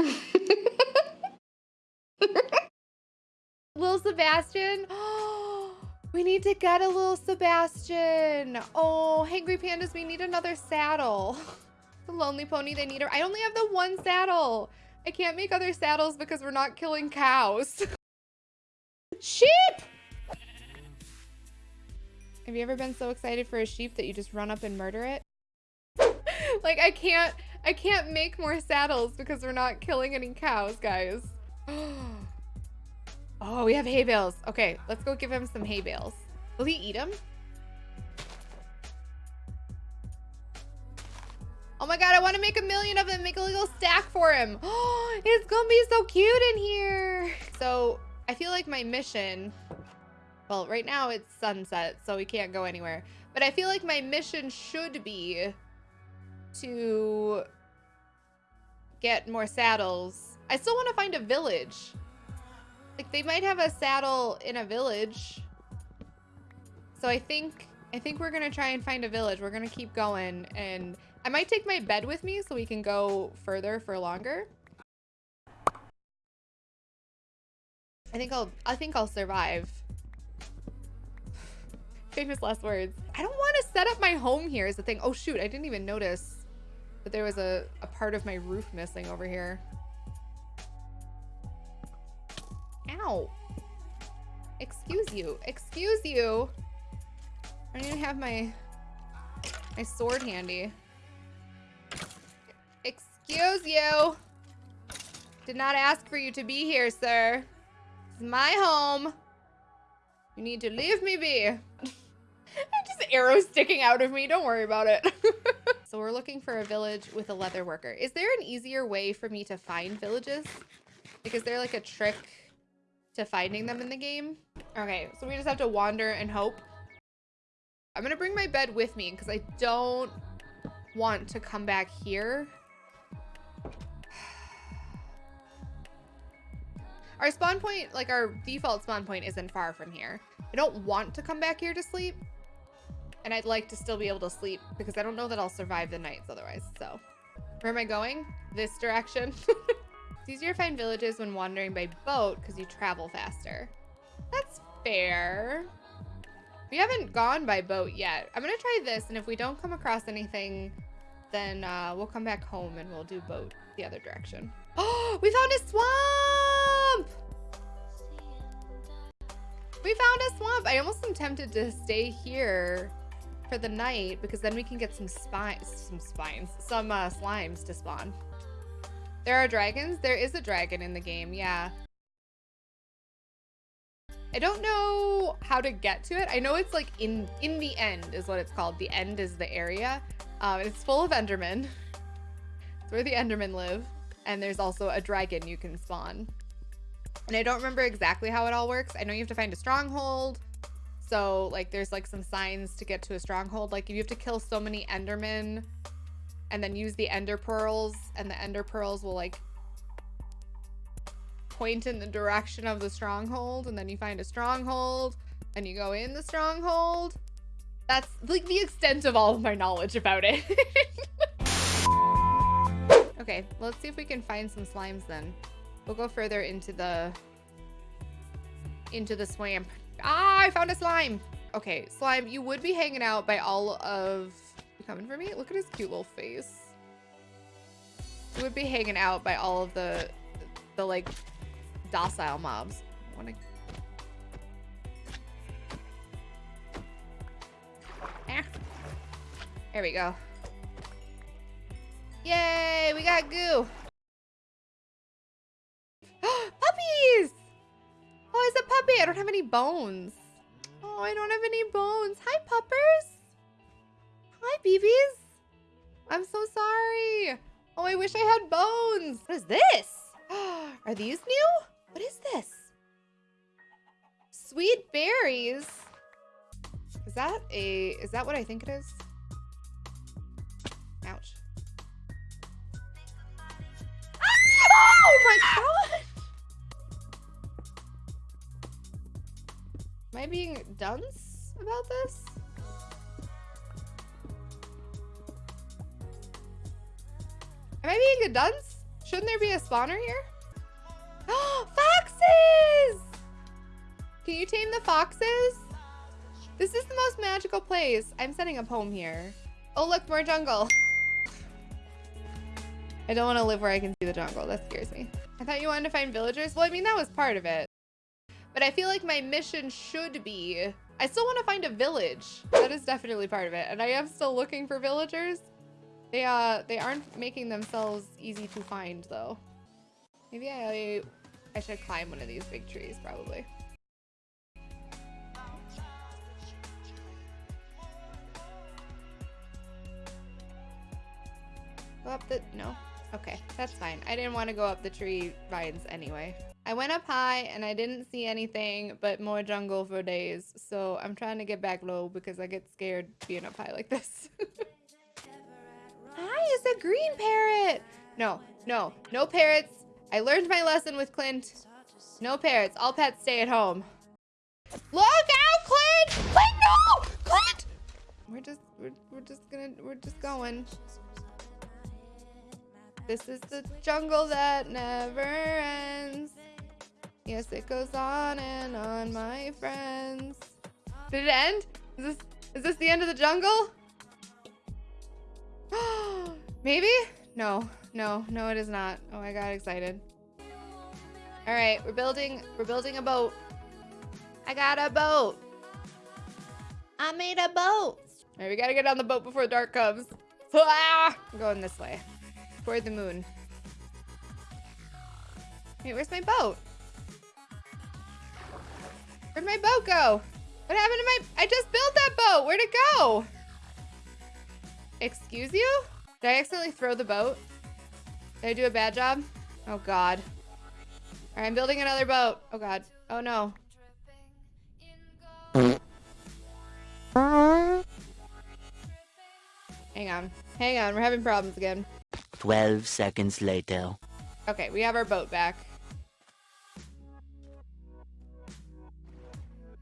Little Sebastian. we need to get a little Sebastian. Oh, Hangry Pandas, we need another saddle. the Lonely Pony, they need her. I only have the one saddle. I can't make other saddles because we're not killing cows. Sheep! Have you ever been so excited for a sheep that you just run up and murder it? like I can't I can't make more saddles because we're not killing any cows, guys. oh, we have hay bales. Okay, let's go give him some hay bales. Will he eat them? Oh my god, I want to make a million of them. Make a little stack for him. Oh, it's gonna be so cute in here. So I feel like my mission, well, right now it's sunset, so we can't go anywhere. But I feel like my mission should be to get more saddles. I still want to find a village. Like they might have a saddle in a village. So I think I think we're gonna try and find a village. We're gonna keep going and I might take my bed with me so we can go further for longer. I think I'll I think I'll survive. Famous last words. I don't want to set up my home here is the thing. Oh shoot, I didn't even notice that there was a, a part of my roof missing over here. Ow. Excuse you. Excuse you. I don't even have my my sword handy. Excuse you. Did not ask for you to be here, sir. This is my home. You need to leave me be. just arrows sticking out of me. Don't worry about it. so we're looking for a village with a leather worker. Is there an easier way for me to find villages? Like, is there like a trick to finding them in the game? Okay, so we just have to wander and hope. I'm gonna bring my bed with me because I don't want to come back here. Our spawn point, like our default spawn point isn't far from here. I don't want to come back here to sleep, and I'd like to still be able to sleep because I don't know that I'll survive the nights otherwise. So where am I going? This direction. it's easier to find villages when wandering by boat because you travel faster. That's fair. We haven't gone by boat yet. I'm to try this. And if we don't come across anything, then uh, we'll come back home and we'll do boat the other direction. Oh, we found a swamp! We found a swamp. I almost am tempted to stay here for the night because then we can get some spines, some spines, some uh, slimes to spawn. There are dragons? There is a dragon in the game, yeah. I don't know how to get to it. I know it's like in in the end is what it's called. The end is the area. Um, it's full of Endermen. It's where the Endermen live. And there's also a dragon you can spawn. And I don't remember exactly how it all works. I know you have to find a stronghold. So like there's like some signs to get to a stronghold. Like you have to kill so many Endermen and then use the Ender Pearls and the Ender Pearls will like point in the direction of the stronghold and then you find a stronghold and you go in the stronghold. That's like the extent of all of my knowledge about it. okay, let's see if we can find some slimes then. We'll go further into the into the swamp. Ah, I found a slime. Okay, slime, you would be hanging out by all of... You coming for me? Look at his cute little face. You would be hanging out by all of the, the like, docile mobs. Wanna... Ah. There we go. Yay, we got goo. Bones. Oh, I don't have any bones. Hi, puppers. Hi, BBs. I'm so sorry. Oh, I wish I had bones. What is this? Are these new? What is this? Sweet berries. Is that a, is that what I think it is? Ouch. Ah! Oh my god! I being dunce about this? Am I being a dunce? Shouldn't there be a spawner here? Foxes! Can you tame the foxes? This is the most magical place. I'm setting up home here. Oh, look, more jungle. I don't want to live where I can see the jungle. That scares me. I thought you wanted to find villagers. Well, I mean, that was part of it. But I feel like my mission should be... I still want to find a village. That is definitely part of it. And I am still looking for villagers. They, uh, they aren't making themselves easy to find, though. Maybe I, I should climb one of these big trees, probably. Go up the... No. Okay, that's fine. I didn't want to go up the tree vines anyway. I went up high and I didn't see anything but more jungle for days. So I'm trying to get back low because I get scared being up high like this. Hi, it's a green parrot. No, no, no parrots. I learned my lesson with Clint. No parrots. All pets stay at home. Look out, Clint! Clint, no! Clint! We're just, we're, we're just gonna, we're just going. This is the jungle that never ends. Yes, it goes on and on, my friends. Did it end? Is this, is this the end of the jungle? Maybe? No, no, no, it is not. Oh, I got excited. All right, we're building, we're building a boat. I got a boat. I made a boat. All right, we gotta get on the boat before dark comes. Ah! I'm going this way. Toward the moon. Wait, where's my boat? Where'd my boat go? What happened to my... I just built that boat. Where'd it go? Excuse you? Did I accidentally throw the boat? Did I do a bad job? Oh, God. All right, I'm building another boat. Oh, God. Oh, no. Hang on. Hang on. We're having problems again. 12 seconds later. Okay, we have our boat back.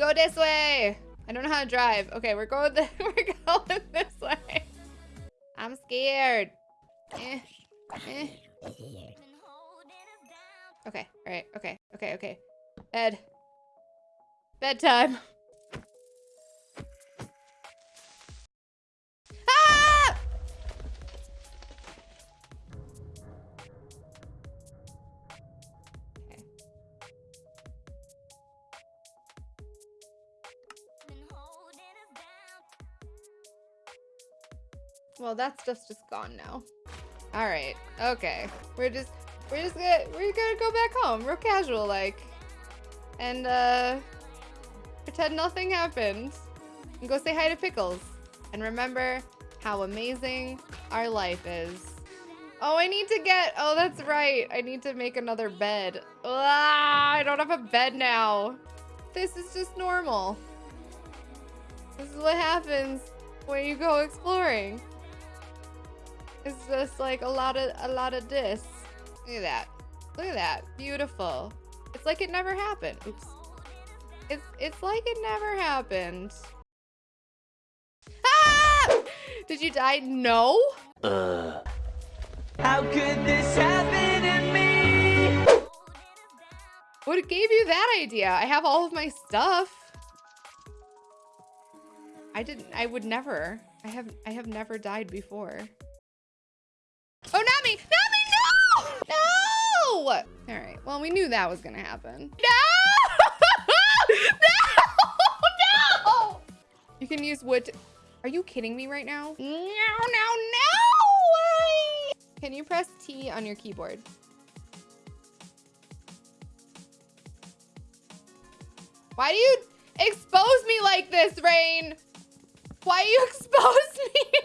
Go this way. I don't know how to drive. Okay, we're going. we're going this way. I'm scared. Eh, eh. Okay. All right. Okay. Okay. Okay. Bed. Bedtime. Well, that stuff's just gone now. All right. Okay. We're just we're just gonna we're gonna go back home, real casual like, and uh, pretend nothing happened, and go say hi to Pickles, and remember how amazing our life is. Oh, I need to get. Oh, that's right. I need to make another bed. Ah, I don't have a bed now. This is just normal. This is what happens when you go exploring. It's just like a lot of a lot of this. Look at that. Look at that. Beautiful. It's like it never happened. Oops. It's it's like it never happened. Ah! Did you die? No. Uh. How could this happen to me? What gave you that idea? I have all of my stuff. I didn't I would never. I have I have never died before. All right. Well, we knew that was gonna happen. No! no! No! You can use wood. Are you kidding me right now? No! No! No! Can you press T on your keyboard? Why do you expose me like this, Rain? Why you expose me?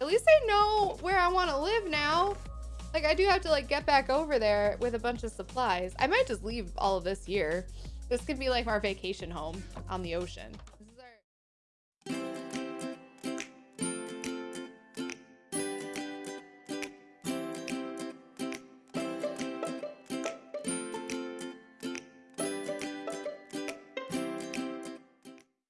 At least I know where I want to live now. Like, I do have to, like, get back over there with a bunch of supplies. I might just leave all of this here. This could be, like, our vacation home on the ocean.